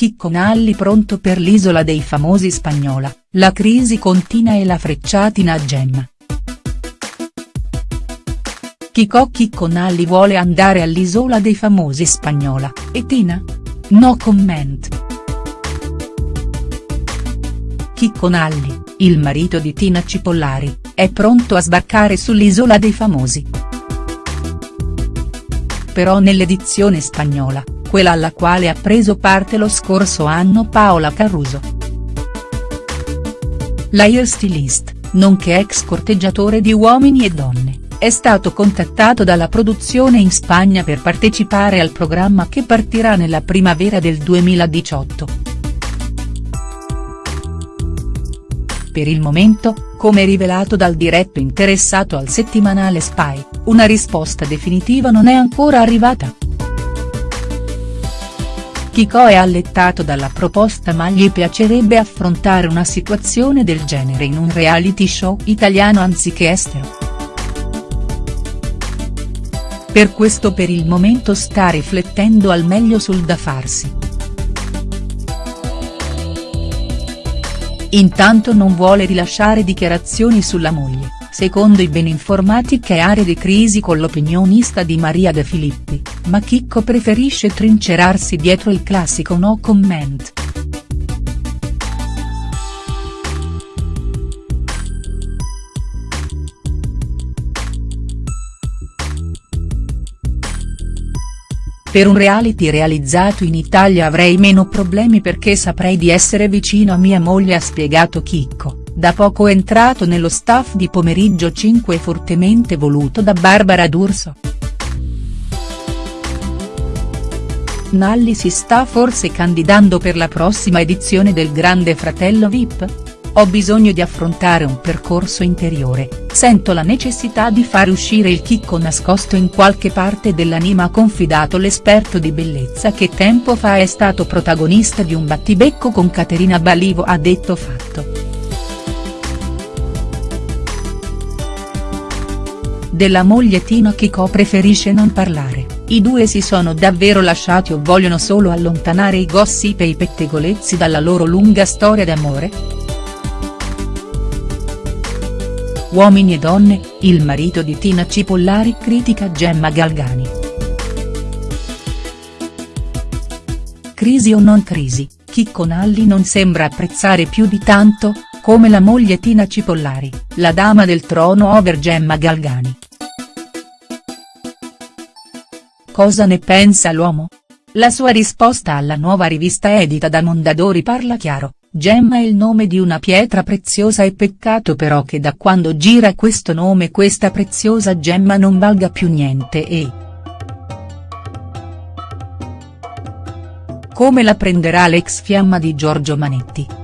Chicco Nalli pronto per l'isola dei famosi spagnola, la crisi continua e la frecciatina a Gemma. Chicò Chicco Nalli vuole andare all'isola dei famosi spagnola, e Tina? No comment. Chicco Nalli, il marito di Tina Cipollari, è pronto a sbarcare sull'isola dei famosi. Però nell'edizione spagnola, quella alla quale ha preso parte lo scorso anno Paola Caruso. L'airstylist, nonché ex corteggiatore di uomini e donne, è stato contattato dalla produzione in Spagna per partecipare al programma che partirà nella primavera del 2018. Per il momento, come rivelato dal diretto interessato al settimanale Spy, una risposta definitiva non è ancora arrivata. Chicò è allettato dalla proposta ma gli piacerebbe affrontare una situazione del genere in un reality show italiano anziché estero. Per questo per il momento sta riflettendo al meglio sul da farsi. Intanto non vuole rilasciare dichiarazioni sulla moglie secondo i ben informati che è area di crisi con l'opinionista di Maria De Filippi, ma Chicco preferisce trincerarsi dietro il classico no comment. Per un reality realizzato in Italia avrei meno problemi perché saprei di essere vicino a mia moglie ha spiegato Chicco da poco entrato nello staff di Pomeriggio 5 e fortemente voluto da Barbara D'Urso. Nalli si sta forse candidando per la prossima edizione del Grande Fratello Vip? Ho bisogno di affrontare un percorso interiore, sento la necessità di far uscire il chicco nascosto in qualche parte dell'anima ha confidato l'esperto di bellezza che tempo fa è stato protagonista di un battibecco con Caterina Balivo ha detto fatto. Della moglie Tina Chicò preferisce non parlare, i due si sono davvero lasciati o vogliono solo allontanare i gossip e i pettegolezzi dalla loro lunga storia d'amore?. Uomini e donne, il marito di Tina Cipollari critica Gemma Galgani. Crisi o non crisi, Chicco Nalli non sembra apprezzare più di tanto, come la moglie Tina Cipollari, la dama del trono over Gemma Galgani. Cosa ne pensa l'uomo? La sua risposta alla nuova rivista edita da Mondadori parla chiaro, Gemma è il nome di una pietra preziosa e peccato però che da quando gira questo nome questa preziosa gemma non valga più niente e. Come la prenderà l'ex fiamma di Giorgio Manetti?.